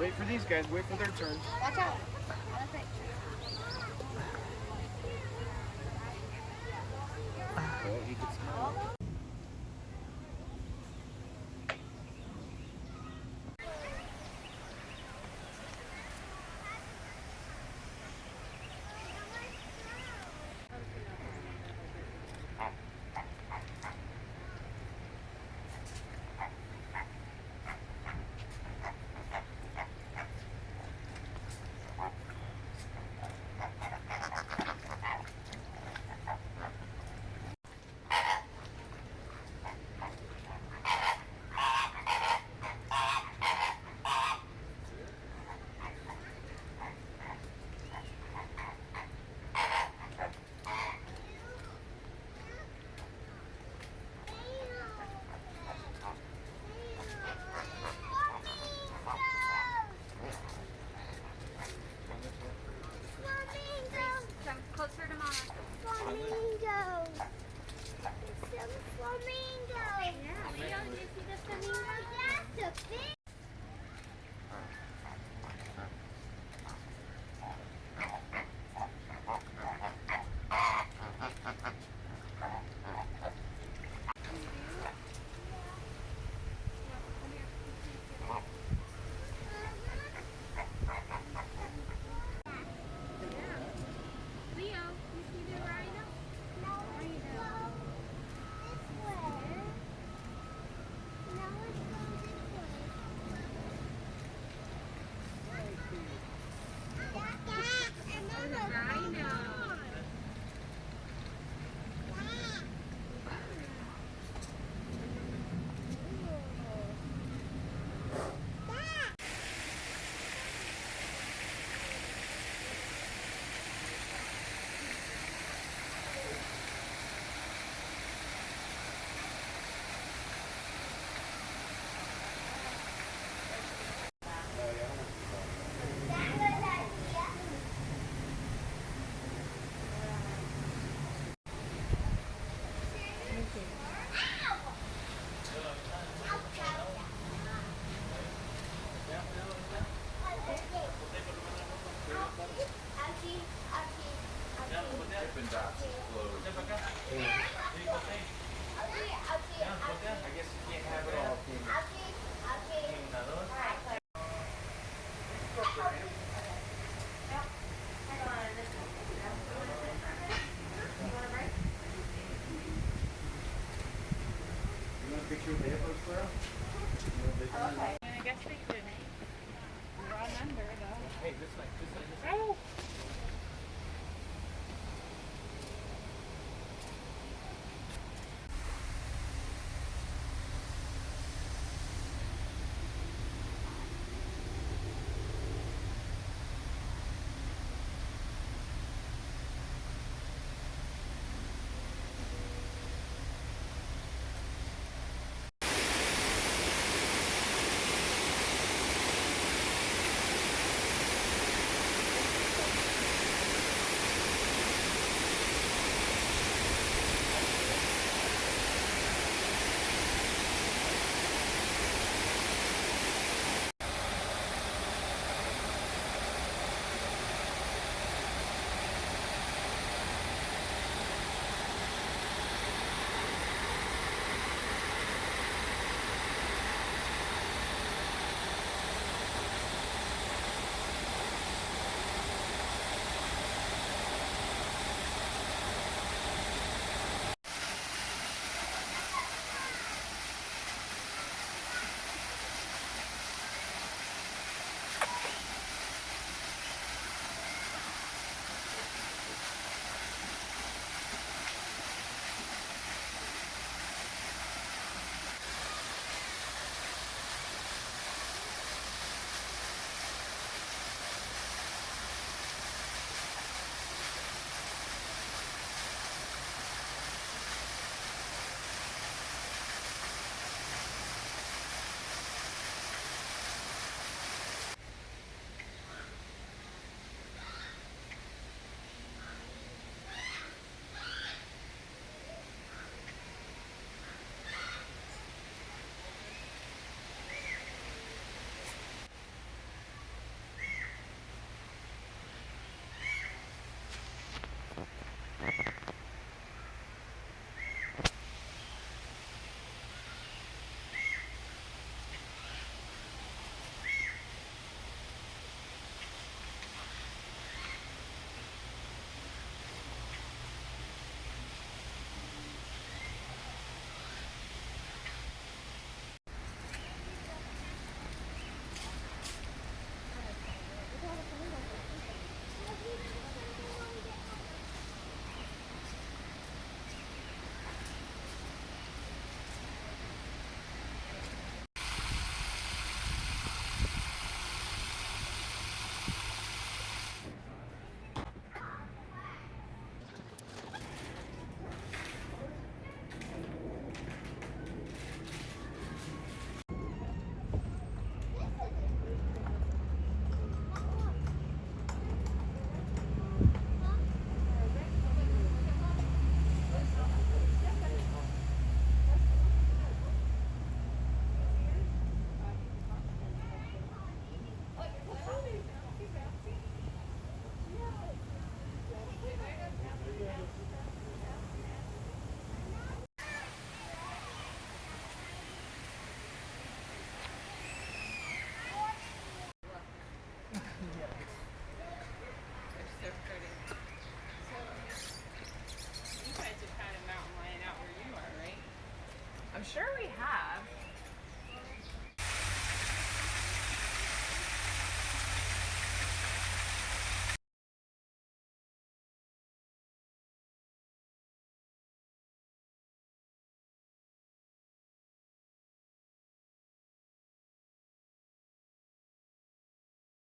Wait for these guys. Wait for their turn. Watch out. Oh, he gets the- I guess they could run under though. Hey, this way, this way, this way.